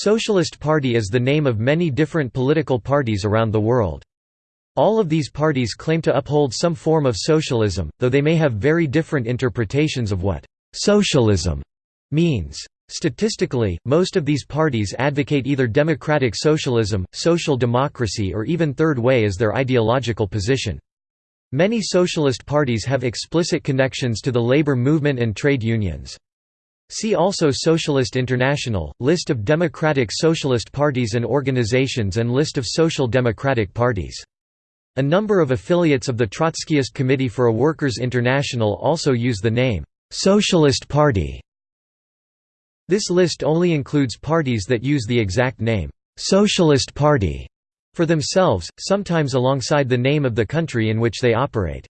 Socialist Party is the name of many different political parties around the world. All of these parties claim to uphold some form of socialism, though they may have very different interpretations of what «socialism» means. Statistically, most of these parties advocate either democratic socialism, social democracy or even third way as their ideological position. Many socialist parties have explicit connections to the labor movement and trade unions. See also Socialist International, List of democratic socialist parties and organizations and List of social democratic parties. A number of affiliates of the Trotskyist Committee for a Workers' International also use the name, "'Socialist Party". This list only includes parties that use the exact name, "'Socialist Party' for themselves, sometimes alongside the name of the country in which they operate.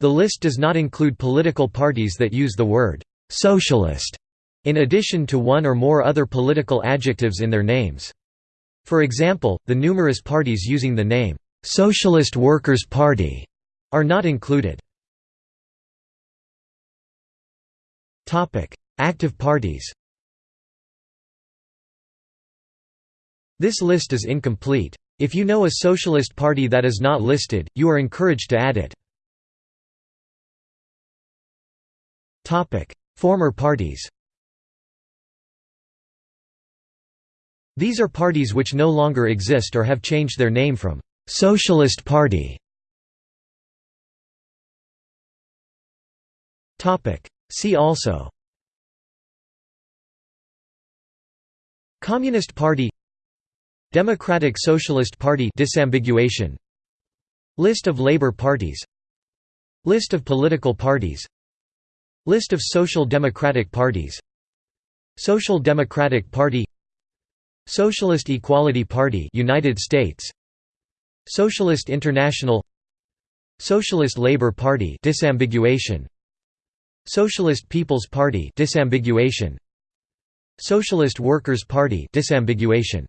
The list does not include political parties that use the word «socialist» in addition to one or more other political adjectives in their names. For example, the numerous parties using the name Socialist Workers' Party are not included. Active parties This list is incomplete. If you know a socialist party that is not listed, you are encouraged to add it. Former parties These are parties which no longer exist or have changed their name from Socialist Party. See also. Communist Party Democratic Socialist Party disambiguation List of labor parties List of political parties List of social democratic parties. Social Democratic Party. Socialist Equality Party United States. Socialist International. Socialist Labour Party disambiguation. Socialist People's Party disambiguation. Socialist Workers' Party disambiguation